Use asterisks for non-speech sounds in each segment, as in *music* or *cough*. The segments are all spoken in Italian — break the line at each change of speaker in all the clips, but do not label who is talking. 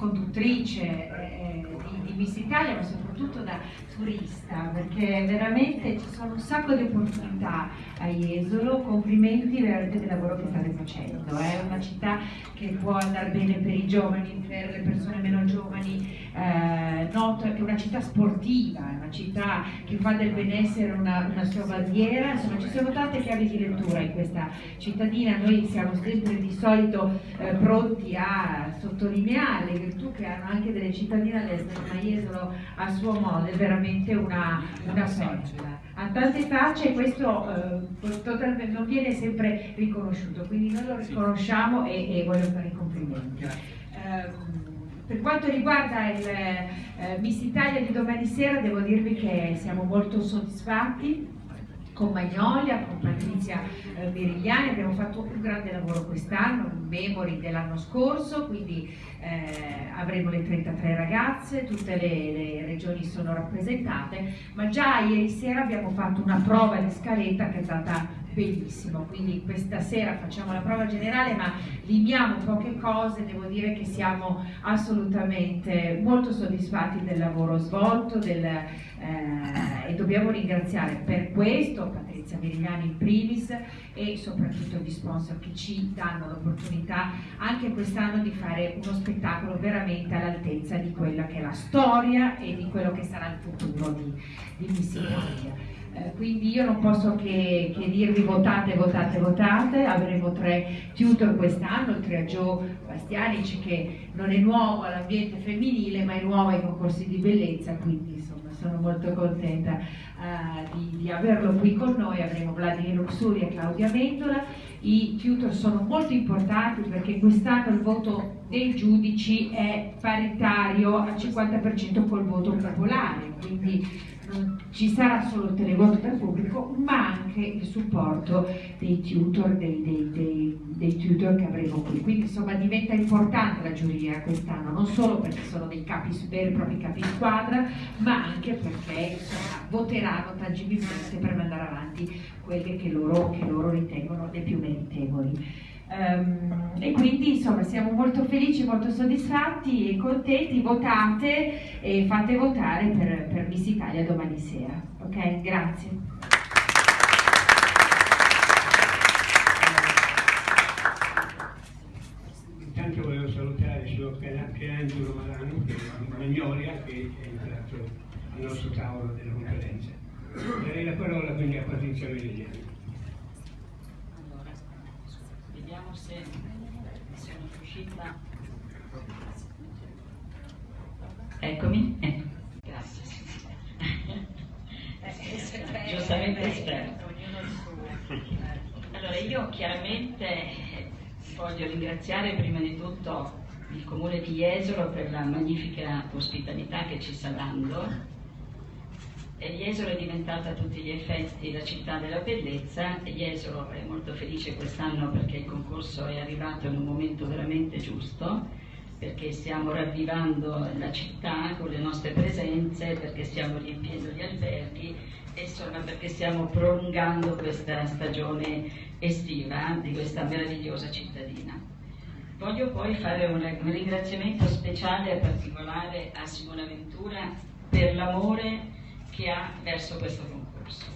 quando conduttrice eh, di, di Miss Italia, ma soprattutto da turista, perché veramente ci sono un sacco di opportunità a Jesolo, complimenti veramente del lavoro che state facendo, è una città che può andare bene per i giovani, per le persone meno giovani, eh, noto che è una città sportiva, è una città che fa del benessere una, una sua bandiera, insomma ci sono tante chiavi di lettura in questa cittadina, noi siamo sempre di solito eh, pronti a sottolineare le virtù che hanno anche delle cittadine all'estero, ma Jesolo a suo modo è veramente una, una perla ha tante facce e questo eh, non viene sempre riconosciuto, quindi noi lo riconosciamo e, e voglio fare i complimenti. Eh, per quanto riguarda il eh, Miss Italia di domani sera devo dirvi che siamo molto soddisfatti con Magnolia, con Patrizia eh, Merigliani, abbiamo fatto un grande lavoro quest'anno, un memory dell'anno scorso, quindi eh, avremo le 33 ragazze, tutte le, le, regioni sono rappresentate, ma già ieri sera abbiamo fatto una prova di scaletta che è stata bellissima, quindi questa sera facciamo la prova generale ma limiamo poche cose, devo dire che siamo assolutamente molto soddisfatti del lavoro svolto del, eh, e dobbiamo ringraziare per questo Patrizia Merigliani in primis e soprattutto gli sponsor che ci danno l'opportunità anche quest'anno di fare uno spettacolo veramente all'altezza di quella che è la storia e di quello che sarà il futuro di, di Miss Italia. Eh, quindi io non posso che, che, dirvi votate, votate, votate, avremo tre tutor quest'anno, oltre a Joe Bastianici che non è nuovo all'ambiente femminile ma è nuovo ai concorsi di bellezza, quindi insomma sono molto contenta uh, di, di, averlo qui con noi, avremo Vladimir Luxuri e Claudia Mendola, i tutor sono molto importanti perché quest'anno il voto dei giudici è paritario al 50% col voto popolare, quindi ci sarà solo il televoto dal pubblico, ma anche il supporto dei tutor, dei, dei, dei, dei tutor che avremo qui. Quindi insomma diventa importante la giuria quest'anno, non solo perché sono dei capi, veri e propri capi squadra, ma anche perché insomma, voteranno tangibilmente per mandare avanti quelle che loro, che loro ritengono le più meritevoli. Um, e quindi insomma siamo molto felici, molto soddisfatti e contenti, votate e fate votare per, per Miss Italia domani sera. Ok, grazie.
Intanto volevo salutare il signor Pierangelo Marano, che è di Magnolia, che è entrato al nostro tavolo della conferenza. Darei la parola quindi a Patrizia Merigliani.
vediamo se sono riuscita. Eccomi. Eh. Grazie. Giustamente esperto. Allora io chiaramente voglio ringraziare prima di tutto il comune di Jesolo per la magnifica ospitalità che ci sta dando e Jesolo è diventata a tutti gli effetti la città della bellezza e Jesolo è molto felice quest'anno perché il concorso è arrivato in un momento veramente giusto perché stiamo ravvivando la città con le nostre presenze, perché stiamo riempiendo gli alberghi e insomma perché stiamo prolungando questa stagione estiva di questa meravigliosa cittadina. Voglio poi fare un, ringraziamento speciale e particolare a Simona Ventura per l'amore che ha verso questo concorso,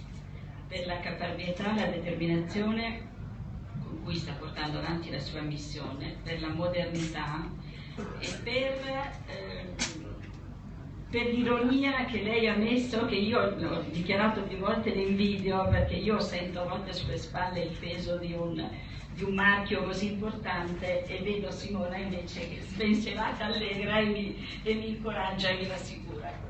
per la caparbietà e la determinazione con cui sta portando avanti la sua missione, per la modernità e per, eh, per l'ironia che lei ha messo, che io ho dichiarato più volte in video, perché io sento a volte sulle spalle il peso di un, di un marchio così importante e vedo Simona invece che *laughs* spensierata, allegra e mi, e mi incoraggia e mi rassicura.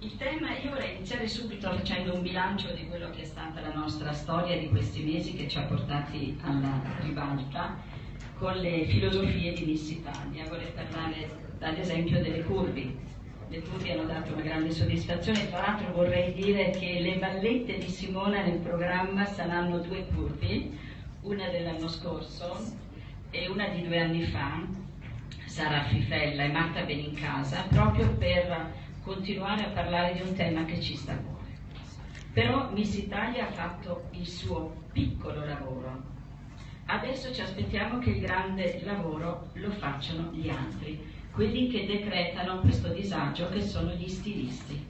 Il tema, io vorrei iniziare subito facendo un bilancio di quello che è stata la nostra storia di questi mesi che ci ha portati alla ribalta con le filosofie di Miss Italia. Vorrei parlare ad esempio delle curvi. Le curvi hanno dato una grande soddisfazione, tra l'altro vorrei dire che le ballette di Simona nel programma saranno due curvi, una dell'anno scorso e una di due anni fa, Sara Fifella e Marta Benincasa, proprio per continuare a parlare di un tema che ci sta a cuore. Però Miss Italia ha fatto il suo piccolo lavoro, Adesso ci aspettiamo che il grande lavoro lo facciano gli altri, quelli che decretano questo disagio che sono gli stilisti.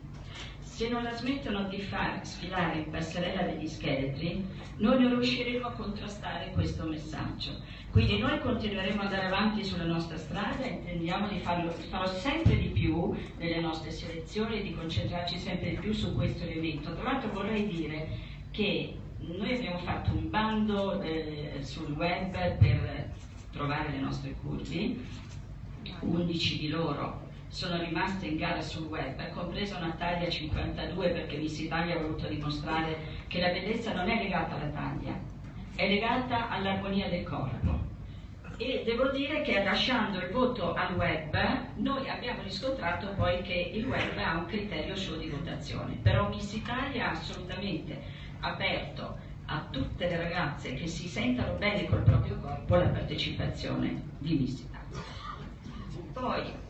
Se non la smettono di far sfilare in passerella degli scheletri, noi non riusciremo a contrastare questo messaggio. Quindi noi continueremo ad andare avanti sulla nostra strada e intendiamo di farlo, farlo sempre di più nelle nostre selezioni e di concentrarci sempre di più su questo elemento. Tra l'altro vorrei dire che noi abbiamo fatto un bando eh, sul web per trovare le nostre curvi, 11 di loro sono rimaste in gara sul web, compresa una taglia 52 perché Miss Italia ha voluto dimostrare che la bellezza non è legata alla taglia, è legata all'armonia del corpo. E devo dire che lasciando il voto al web, noi abbiamo riscontrato poi che il web ha un criterio suo di votazione, però Miss Italia ha assolutamente aperto a tutte le ragazze che si sentano bene col proprio corpo la partecipazione di Miss Italia. Poi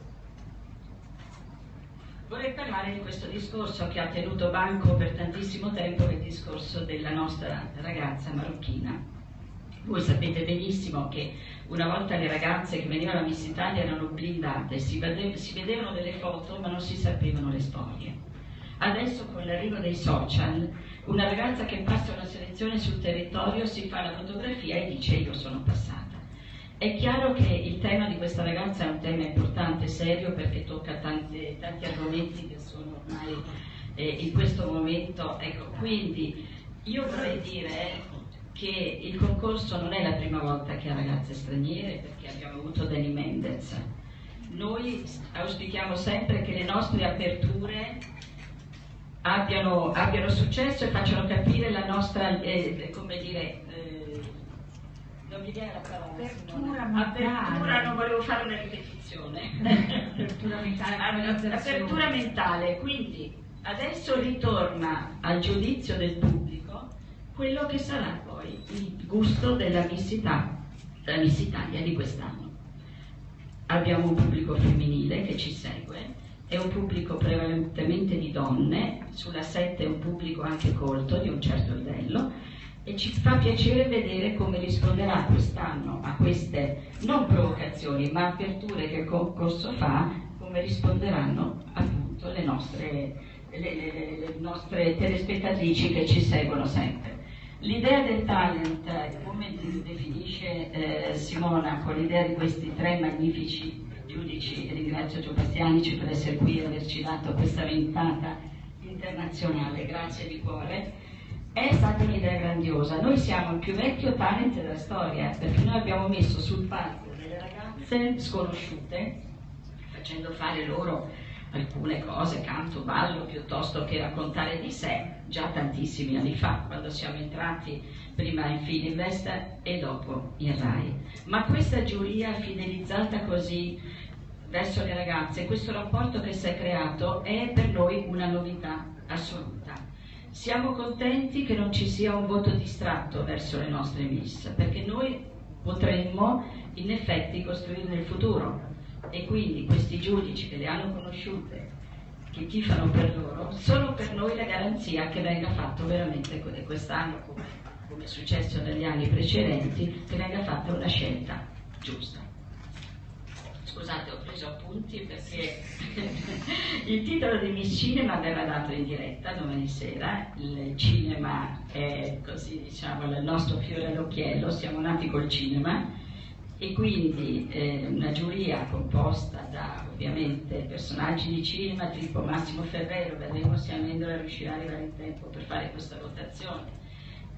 vorrei parlare di questo discorso che ha tenuto banco per tantissimo tempo, il discorso della nostra ragazza marocchina. Voi sapete benissimo che una volta le ragazze che venivano a Miss Italia erano blindate, si, vedevano delle foto ma non si sapevano le storie. Adesso con l'arrivo dei social, una ragazza che passa una selezione sul territorio si fa la fotografia e dice io sono passata. È chiaro che il tema di questa ragazza è un tema importante, serio, perché tocca tante, tanti argomenti che sono ormai eh, in questo momento. Ecco, quindi io vorrei dire che il concorso non è la prima volta che ha ragazze straniere, perché abbiamo avuto Dani Mendez. Noi auspichiamo sempre che le nostre aperture abbiano, abbiano successo e facciano capire la nostra, eh, come dire, non mi viene la parola.
Apertura
mentale. Apertura, non volevo fare una ripetizione. *laughs*
apertura mentale.
apertura mentale, quindi adesso ritorna al giudizio del pubblico quello che sarà poi il gusto della Miss, della Miss Italia di quest'anno. Abbiamo un pubblico femminile che ci segue, è un pubblico prevalentemente di donne, sulla 7 è un pubblico anche colto di un certo livello e ci fa piacere vedere come risponderà quest'anno a queste non provocazioni ma aperture che il concorso fa, come risponderanno appunto le nostre, le, le, le nostre telespettatrici che ci seguono sempre. L'idea del talent, come definisce eh, Simona, con l'idea di questi tre magnifici giudici, ringrazio Gio Bastianici per essere qui e averci dato questa ventata internazionale, grazie di cuore è stata un'idea grandiosa. Noi siamo il più vecchio talent della storia, perché noi abbiamo messo sul palco delle ragazze sconosciute, facendo fare loro alcune cose, canto, ballo, piuttosto che raccontare di sé, già tantissimi anni fa, quando siamo entrati prima in Fininvest e dopo in RAI. Ma questa giuria fidelizzata così verso le ragazze, questo rapporto che si è creato è per noi una novità assoluta. Siamo contenti che non ci sia un voto distratto verso le nostre miss, perché noi potremmo in effetti costruire il futuro e quindi questi giudici che le hanno conosciute, che tifano per loro, sono per noi la garanzia che venga fatto veramente quest'anno, come, come è successo negli anni precedenti, che venga fatta una scelta giusta. Scusate, ho preso appunti perché *laughs* il titolo di Miss Cinema verrà dato in diretta domani sera. Il cinema è così diciamo il nostro fiore all'occhiello, siamo nati col cinema e quindi eh, una giuria composta da ovviamente personaggi di cinema tipo Massimo Ferrero, vedremo se Amendola riuscirà a arrivare in tempo per fare questa votazione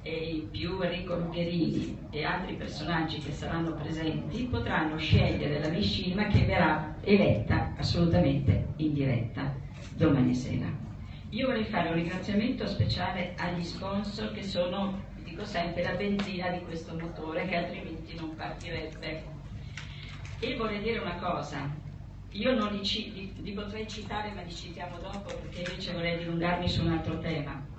e in più Enrico Lugherini e altri personaggi che saranno presenti potranno scegliere la Mishima che verrà eletta assolutamente in diretta domani sera. Io vorrei fare un ringraziamento speciale agli sponsor che sono, dico sempre, la benzina di questo motore che altrimenti non partirebbe. E vorrei dire una cosa, io non li, li, li potrei citare ma li citiamo dopo perché invece vorrei dilungarmi su un altro tema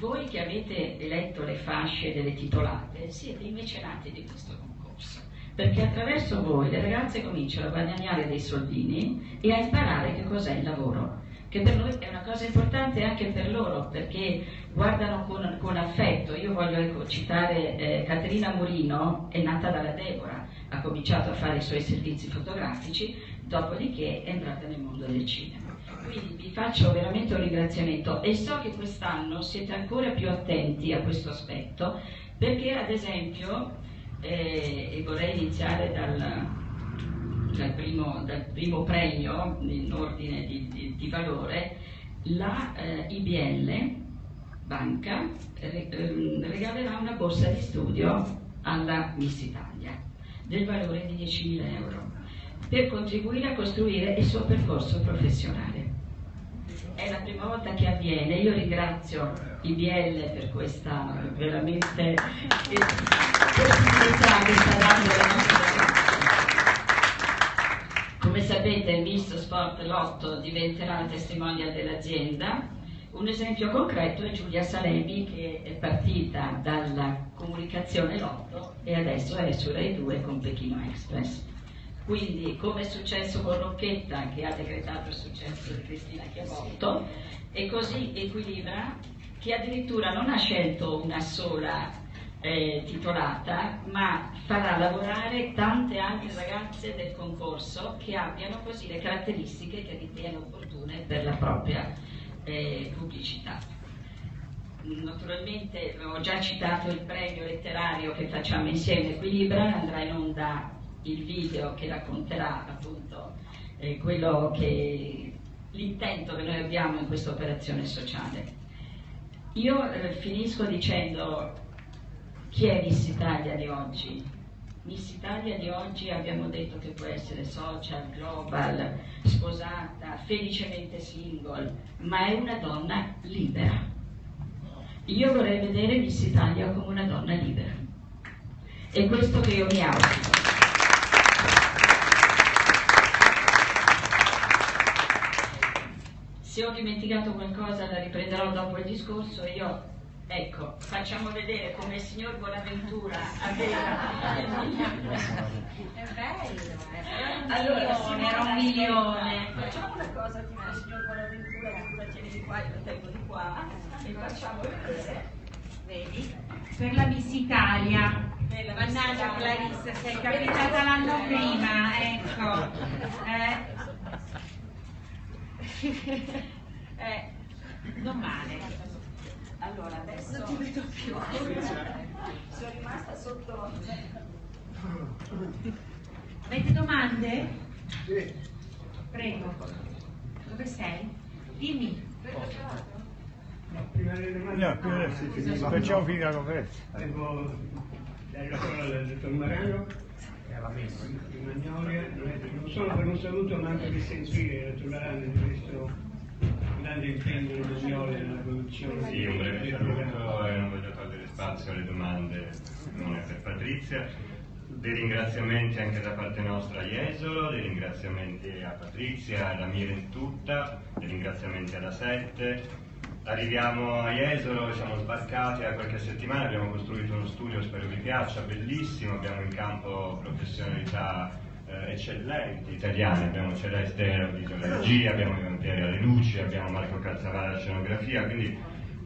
voi che avete eletto le fasce delle titolate siete i mecenati di questo concorso, perché attraverso voi le ragazze cominciano a guadagnare dei soldini e a imparare che cos'è il lavoro. che per noi è una cosa importante anche per loro, perché guardano con, con affetto. Io voglio ecco, citare eh, Caterina Murino, è nata dalla Deborah, ha cominciato a fare i suoi servizi fotografici, dopodiché è entrata nel mondo del cinema. Quindi vi faccio veramente un ringraziamento e so che quest'anno siete ancora più attenti a questo aspetto, perché ad esempio, eh, e vorrei iniziare dal, dal, primo, dal primo, premio in ordine di, di, di valore, la eh, IBL Banca re, eh, regalerà una borsa di studio alla Miss Italia del valore di 10.000 euro per contribuire a costruire il suo percorso professionale. È la prima volta che avviene, io ringrazio IBL per questa veramente possibilità che sta dando la nostra come sapete il Misto Sport Lotto diventerà la testimonial dell'azienda. Un esempio concreto è Giulia Salemi che è partita dalla comunicazione Lotto e adesso è su Rai 2 con Pechino Express. Quindi, come è successo con Rocchetta, che ha decretato il successo di Cristina Chiavotto, e così equilibra che addirittura non ha scelto una sola eh, titolata, ma farà lavorare tante altre ragazze del concorso che abbiano così le caratteristiche che ritiene opportune per la propria eh, pubblicità. Naturalmente ho già citato il premio letterario che facciamo insieme Equilibra, andrà in onda il video che racconterà appunto eh, quello che l'intento che noi abbiamo in questa operazione sociale. Io eh, finisco dicendo chi è Miss Italia di oggi? Miss Italia di oggi abbiamo detto che può essere social, global, sposata, felicemente single, ma è una donna libera. Io vorrei vedere Miss Italia come una donna libera. È questo che io mi auspico. Se ho dimenticato qualcosa la riprenderò dopo il discorso. Io, ecco, facciamo vedere come il signor Buonaventura aveva...
È bello, è
allora, Simone era un milione.
Facciamo una cosa tipo il signor Buonaventura, tu la tieni di qua, io la tengo di qua e facciamo vedere. Vedi?
Per la Miss Italia.
Bella
Mannaggia Clarissa, sei capitata l'anno prima, ecco. Eh. *laughs* eh, non male.
Allora, adesso non ti vedo più. *laughs* Sono rimasta sotto.
Avete domande?
Sì.
Prego. Dove sei? Dimmi.
No, prima delle domande.
No, prima sì, finisco. facciamo finire la conferenza.
Devo dare la parola al dottor Marano di Magnolia, non solo per un saluto ma anche per sentire il dottor Marano di questo grande impegno di Magnolia nella produzione
Sì, un breve saluto e non voglio togliere spazio alle domande, non è per Patrizia. Dei ringraziamenti anche da parte nostra a Jesolo, dei ringraziamenti a Patrizia, alla Miren tutta, dei ringraziamenti alla Sette. Arriviamo a Jesolo, siamo sbarcati da qualche settimana, abbiamo costruito uno studio, spero vi piaccia, bellissimo, abbiamo in campo professionalità eh, eccellenti italiane, abbiamo Celeste alla regia, abbiamo Ivantieri alle luci, abbiamo Marco Calzavara alla scenografia, quindi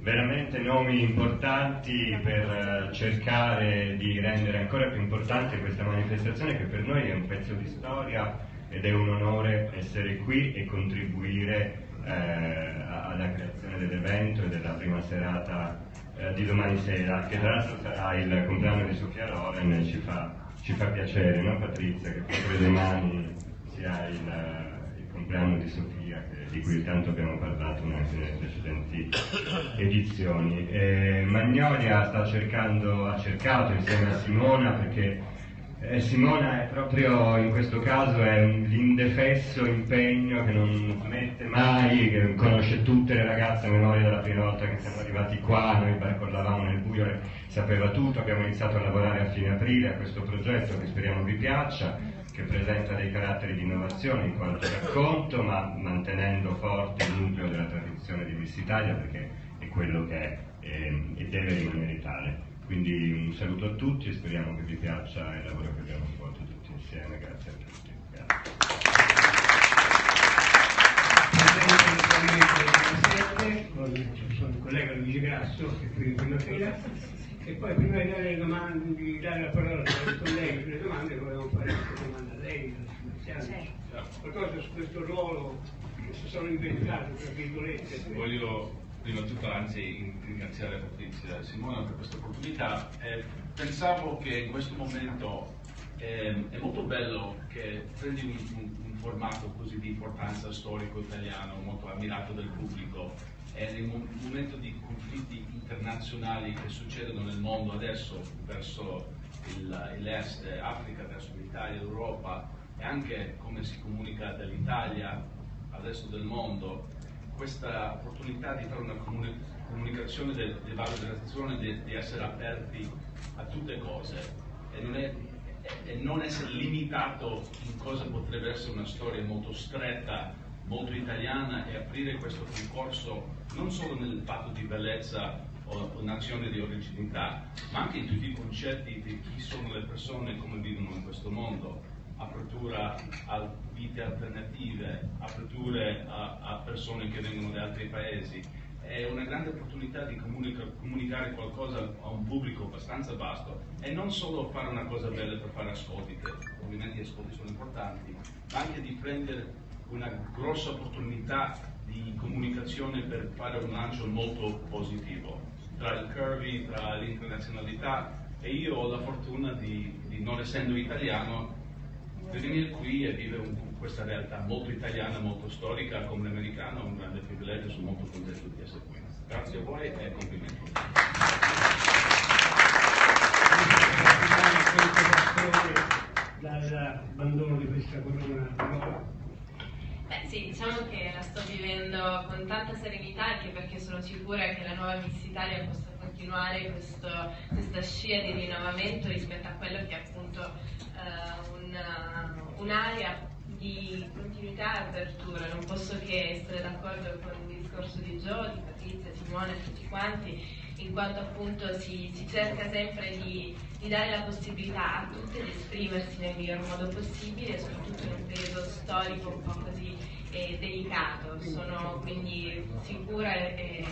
veramente nomi importanti per eh, cercare di rendere ancora più importante questa manifestazione che per noi è un pezzo di storia ed è un onore essere qui e contribuire eh, alla creazione dell'evento e della prima serata eh, di domani sera, che tra l'altro sarà il compleanno di Sofia Loren ci fa, ci fa piacere, no Patrizia, che proprio domani sia il, il compleanno di Sofia, che- di cui tanto abbiamo parlato anche nelle precedenti edizioni. E Magnolia sta cercando, ha cercato insieme a Simona perché eh, Simona è proprio in questo caso è un- l'indefesso impegno che non smette mai, che conosce tutte le ragazze a memoria dalla prima volta che siamo arrivati qua, noi barcollavamo nel buio e sapeva tutto, abbiamo iniziato a lavorare a fine aprile a questo progetto che speriamo vi piaccia, che presenta dei caratteri di innovazione in quanto racconto, ma mantenendo forte il nucleo della tradizione di Miss Italia perché è quello che è ehm, e deve rimanere tale. Quindi un saluto a tutti e speriamo che vi piaccia il lavoro che abbiamo svolto tutti insieme. Grazie a tutti. Grazie.
E poi prima di dare, domande, di dare la parola ai colleghi per le domande, volevo fare una domanda a lei, qualcosa su questo ruolo che si sono inventati, tra virgolette.
Voglio prima di tutto anzi ringraziare Patrizia e Simona per questa opportunità. Eh, pensavo che in questo momento eh, è molto bello che prendi un, un, un, formato così di importanza storico italiano, molto ammirato dal pubblico, e un momento di conflitti internazionali che succedono nel mondo adesso verso l'est, Africa, verso l'Italia, l'Europa e anche come si comunica dall'Italia al resto del mondo, questa opportunità di fare una comunicazione di valorizzazione, di, di, essere aperti a tutte cose. E non, è, e non essere limitato in cosa potrebbe essere una storia molto stretta, molto italiana e aprire questo concorso non solo nel fatto di bellezza o, o nazione di originalità, ma anche in tutti i concetti di chi sono le persone e come vivono in questo mondo apertura a vite alternative, aperture a, a, persone che vengono da altri paesi. È una grande opportunità di comunica, comunicare qualcosa a un pubblico abbastanza vasto e non solo fare una cosa bella per fare ascolti, che ovviamente gli ascolti sono importanti, ma anche di prendere una grossa opportunità di comunicazione per fare un lancio molto positivo tra il curvy, tra l'internazionalità e io ho la fortuna di, di non essendo italiano per venire qui e vivere un, questa realtà molto italiana, molto storica come l'americano è un grande privilegio, sono molto contento di essere qui. Grazie a voi e complimenti.
dall'abbandono di questa corona
Beh sì, diciamo che la sto vivendo con tanta serenità anche perché sono sicura che la nuova Miss Italia possa continuare questo, questa scia di rinnovamento rispetto a quello che è appunto uh, una, un'area di continuità e apertura. Non posso che essere d'accordo con il discorso di Gio, di Patrizia, Simone e tutti quanti, in quanto appunto si, si cerca sempre di, di, dare la possibilità a tutte di esprimersi nel miglior modo possibile, soprattutto in un periodo storico un po' così eh, delicato. Sono quindi sicura e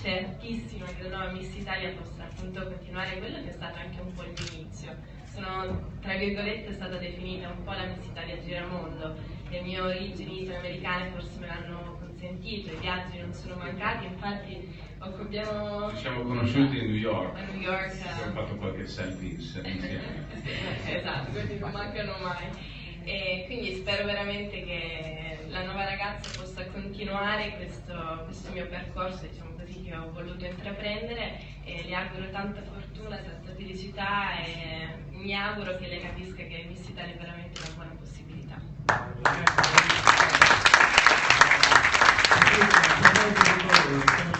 certissima che la nuova Miss Italia possa appunto continuare quello che è stato anche un po' l'inizio sono tra virgolette stata definita un po' la Miss Italia Giramondo. Le mie origini italoamericane forse me l'hanno consentito, i viaggi non sono mancati, infatti occupiamo...
Ci siamo conosciuti a New York.
A New York.
Abbiamo fatto qualche selfie insieme. *laughs*
esatto, questi non mancano mai. E quindi spero veramente che la nuova ragazza possa continuare questo, questo mio percorso, diciamo così, che ho voluto intraprendere e le auguro tanta fortuna, tanta felicità e mi auguro che lei capisca che Miss Italia è veramente una buona possibilità.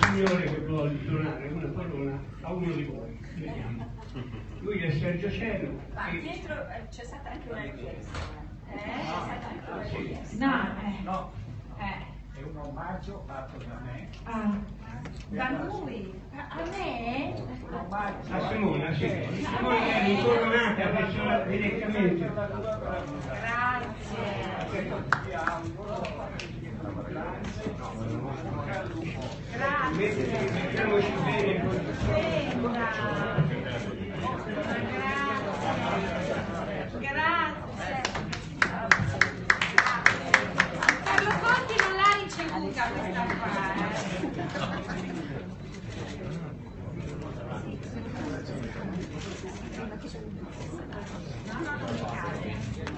Signore che vuole donare una corona a uno di voi, vediamo. Lui è Sergio Cielo.
Ma dietro eh, c'è stata anche una richiesta. Eh? C'è stata anche una richiesta.
No, eh. no.
Eh. È un omaggio fatto da me.
Ah. Da lui? A me?
A Simona, sì. Simona è incoronata adesso direttamente.
Grazie. Grazie.
Mettiamoci bene.
Sembra. Grazie.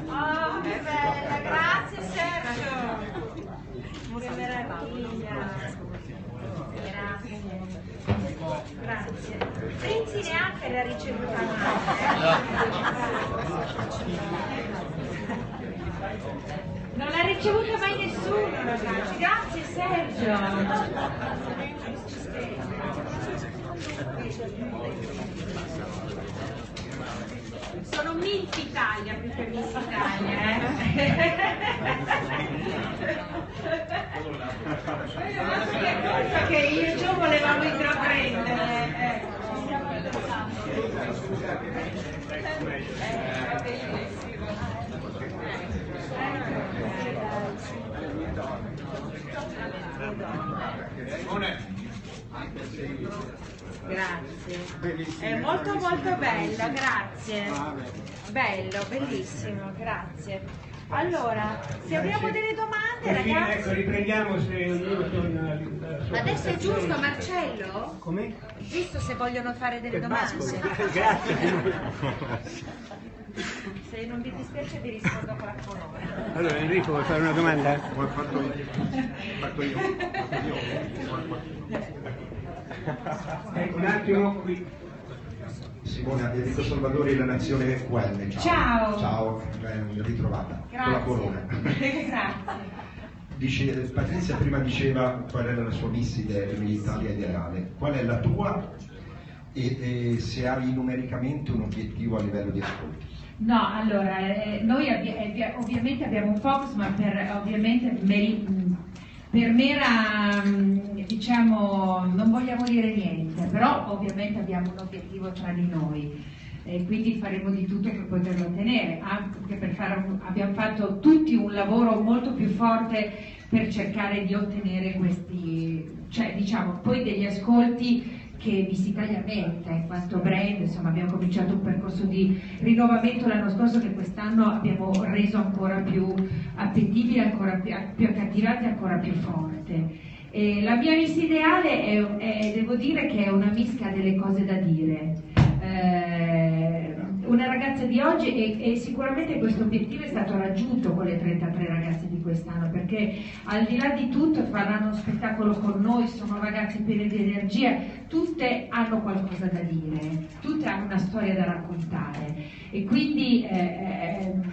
Oh, che bella, grazie Sergio. Che meraviglia. Grazie. Grazie. Renzi neanche l'ha ricevuta Non l'ha ricevuta mai nessuno, ragazzi. Grazie Sergio. Sono Miss Italia più che Miss Italia, eh? Cosa che io e Gio volevamo intraprendere. ecco.
Grazie. È molto molto bello, grazie. Bello, bellissimo, grazie. Allora, se abbiamo delle domande,
Così, ecco,
ragazzi.
riprendiamo se ognuno torna
Adesso è giusto, Marcello?
Come?
Giusto se vogliono fare delle domande. *laughs* *laughs* Se non vi dispiace vi rispondo con la onore.
Allora Enrico vuoi fare una domanda?
Come ho fatto io. Fatto io.
Ecco, un attimo qui.
Simone Enrico Salvadori, La Nazione QN. Ciao.
Ciao.
Ciao, ben ritrovata. Con la
Grazie.
corona.
Grazie.
Dice, Patrizia prima diceva qual era la sua miss idea l'Italia ideale. Qual è la tua e, e se hai numericamente un obiettivo a livello di ascolti?
No, allora, eh, noi abbi- eh, ovviamente abbiamo un focus, ma per, ovviamente meri- mh, per mera, mh, diciamo, non vogliamo dire niente, però ovviamente abbiamo un obiettivo tra di noi e quindi faremo di tutto per poterlo ottenere, anche per fare un- abbiamo fatto tutti un lavoro molto più forte per cercare di ottenere questi, cioè diciamo, poi degli ascolti che merita in quanto brand, insomma abbiamo cominciato un percorso di rinnovamento l'anno scorso che quest'anno abbiamo reso ancora più appetibile, ancora più, più accattivante, ancora più forte. E la mia Miss ideale è, è- devo dire che è una ha delle cose da dire. Eh, una ragazza di oggi e, e sicuramente questo obiettivo è stato raggiunto con le 33 ragazze di quest'anno perché al di là di tutto faranno uno spettacolo con noi, sono ragazze piene di energia, tutte hanno qualcosa da dire, tutte hanno una storia da raccontare. E quindi eh, ehm,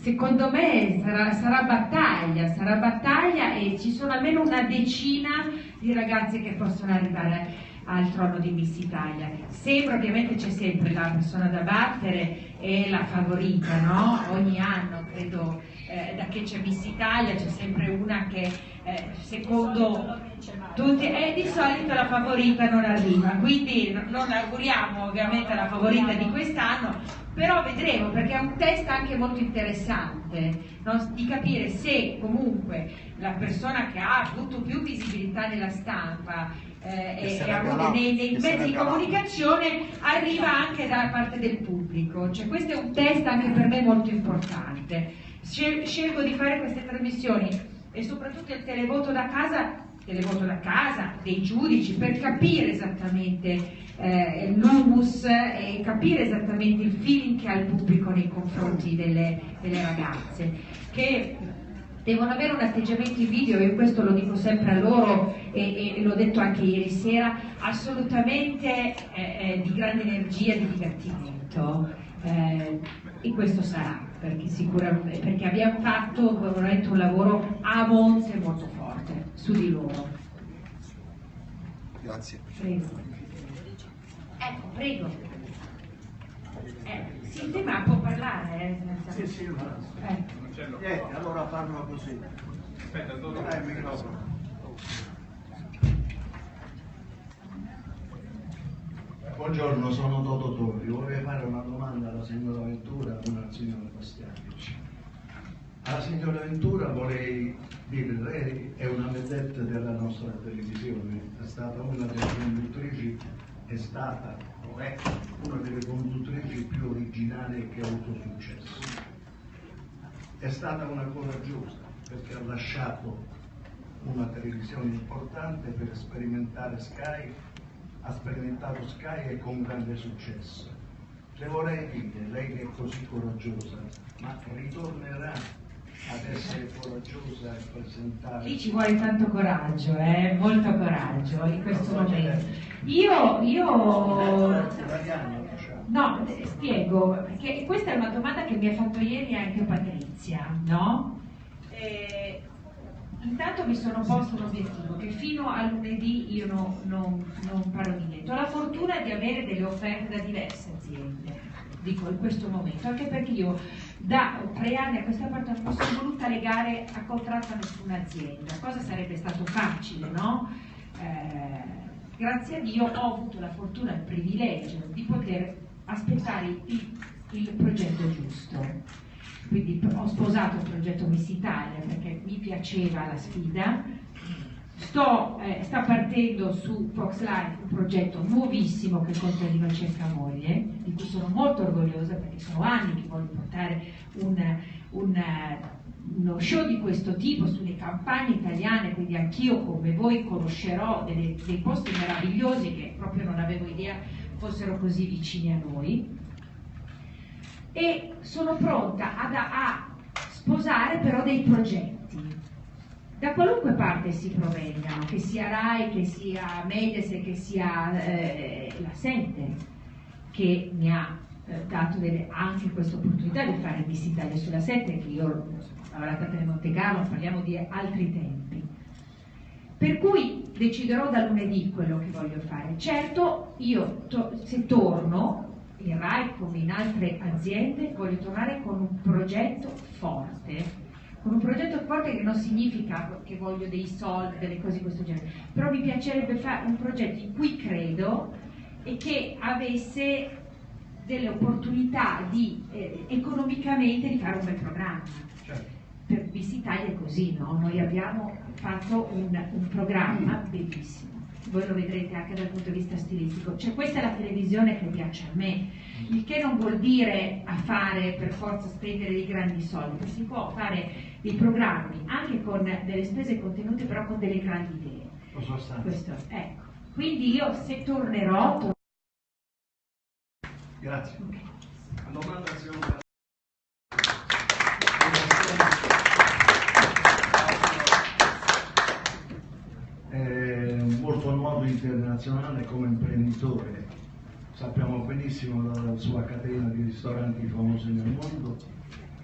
secondo me sarà, sarà battaglia, sarà battaglia e ci sono almeno una decina di ragazze che possono arrivare al trono di Miss Italia. Sembra ovviamente c'è sempre la persona da battere e la favorita, no? Ogni anno credo eh, da che c'è Miss Italia c'è sempre una che eh, secondo tutti e di solito la favorita non arriva, quindi no- non auguriamo ovviamente la favorita di quest'anno, però vedremo perché è un test anche molto interessante no? di capire se comunque la persona che ha avuto più visibilità nella stampa eh, e,
cala-
nei, nei mezzi di comunicazione arriva anche da parte del pubblico, cioè questo è un test anche per me molto importante. Scel- Scelgo di fare queste trasmissioni e soprattutto il televoto da casa, televoto da casa, dei giudici, per capire esattamente eh, l'humus e capire esattamente il feeling che ha il pubblico nei confronti delle, delle ragazze, che devono avere un atteggiamento in video, io questo lo dico sempre a loro e, e l'ho detto anche ieri sera, assolutamente eh, eh, di grande energia, di divertimento. eh, e questo sarà, perché sicuramente perché abbiamo fatto veramente un lavoro a monte molto forte su di loro.
Grazie.
Prego. Ecco, prego. Eh, sì, te ma può parlare, eh, senza-
Sì, sì, ma-
eh.
Niente, allora farlo così.
Aspetta, dove-
Dai il microfono. Buongiorno, sono Toto Torri. Vorrei fare una domanda alla signora Ventura e al signor Bastianic. Alla signora Ventura vorrei dire, lei è una vedette della nostra televisione, è stata una delle conduttrici, è stata o è una delle conduttrici più originali che ha avuto successo. È stata una coraggiosa perché ha lasciato una televisione importante per sperimentare Sky, ha sperimentato Sky e con grande successo. Le vorrei dire, lei che è così coraggiosa, ma ritornerà ad essere coraggiosa e presentare...
Lì ci vuole tanto coraggio, eh, molto coraggio in questo momento. Io, io. No, spiego, perché questa è una domanda che mi ha fatto ieri anche Patrizia, no? Eh, intanto mi sono posto un obiettivo, che fino a lunedì io no- non, non parlo di niente. Ho la fortuna di avere delle offerte da diverse aziende, dico in questo momento, anche perché io da tre anni a questa parte non mi sono voluta legare a contratto a nessuna azienda, cosa sarebbe stato facile, no? Eh, grazie a Dio ho avuto la fortuna e il privilegio di poter aspettare il, il progetto giusto. Quindi ho sposato il progetto Miss Italia perché mi piaceva la sfida sto, eh, sta partendo su Fox Life un progetto nuovissimo che Contadino cerca moglie, di cui sono molto orgogliosa perché sono anni che voglio portare un, un, uno show di questo tipo sulle campagne italiane, quindi anch'io come voi conoscerò delle, dei posti meravigliosi che proprio non avevo idea fossero così vicini a noi. E sono pronta ad, a sposare però dei progetti da qualunque parte si provengano, che sia RAI, che sia Mediaset, che sia eh, la Sente, che mi ha eh, dato delle, anche questa opportunità di fare Miss Italia sulla 7, che io ho lavorato a Monte Carlo, parliamo di altri tempi. Per cui deciderò da lunedì quello che voglio fare. Certo, io to se torno, in RAI come in altre aziende, voglio tornare con un progetto forte, con un progetto forte che non significa che voglio dei soldi, delle cose di questo genere, però mi piacerebbe fare un progetto in cui credo e che avesse delle opportunità di, eh, economicamente di fare un bel programma. Certo. Per Miss Italia è così, no? Noi abbiamo fatto un, un programma bellissimo voi lo vedrete anche dal punto di vista stilistico, cioè questa è la televisione che piace a me, il che non vuol dire a fare per forza spendere dei grandi soldi, si può fare dei programmi anche con delle spese contenute però con delle grandi idee. Questo, ecco. Quindi io se tornerò... Tor
Grazie. La domanda molto noto internazionale come imprenditore, sappiamo benissimo la sua catena di ristoranti famosi nel mondo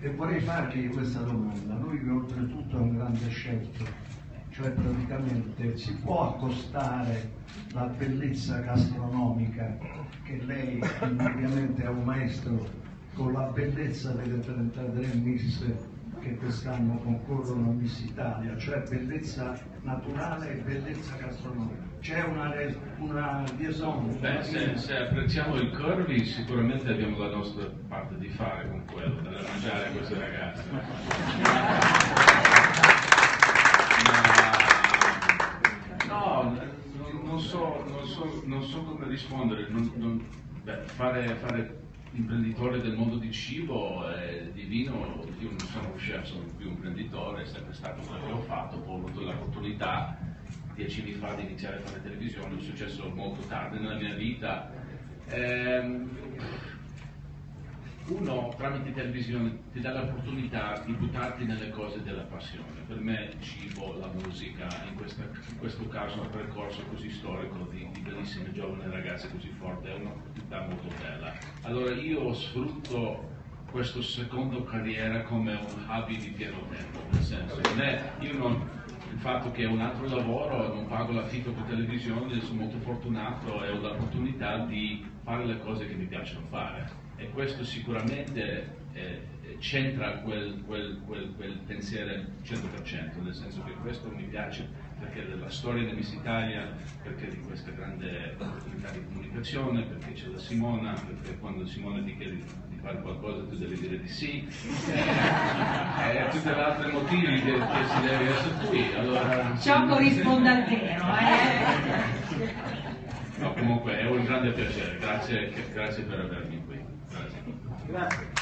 e vorrei fargli questa domanda. Lui oltretutto è un grande scelto, cioè praticamente si può accostare la bellezza gastronomica che lei ovviamente è un maestro con la bellezza delle 33 miss che quest'anno concorrono a Miss Italia, cioè bellezza naturale e bellezza gastronomica. C'è una, una liaison?
Beh, se, se, apprezziamo il curvy sicuramente abbiamo la nostra parte di fare con quello, da mangiare a queste ragazze. *laughs* no, non so, non, so, non so, come rispondere. Non, beh, fare, fare imprenditore del mondo di cibo e di vino, io non sono chef, sono più un imprenditore, è sempre stato quello che ho fatto, poi ho avuto l'opportunità dieci anni fa di iniziare a fare televisione, è successo molto tardi nella mia vita. Ehm, uno tramite televisione ti dà l'opportunità di buttarti nelle cose della passione. Per me il cibo, la musica, in, questa, in questo caso un percorso così storico di, di, bellissime giovani ragazze così forti, è un'opportunità molto bella. Allora io sfrutto questo secondo carriera come un hobby di pieno tempo, nel senso, non è, io non, il fatto che ho un altro lavoro, non pago l'affitto per televisione, sono molto fortunato e ho l'opportunità di fare le cose che mi piacciono fare e questo sicuramente eh, c'entra quel, quel, quel, quel, pensiero 100%, nel senso che questo mi piace perché della storia di Miss Italia, perché di questa grande opportunità di comunicazione, perché c'è la Simona, perché quando Simona ti chiede di fare qualcosa tu devi dire di sì, *laughs* e eh, tutti gli altri motivi che, che, si deve essere qui. Allora,
Ciò corrisponde al vero, eh?
No, comunque è un grande piacere, grazie, grazie per avermi qui. Grazie.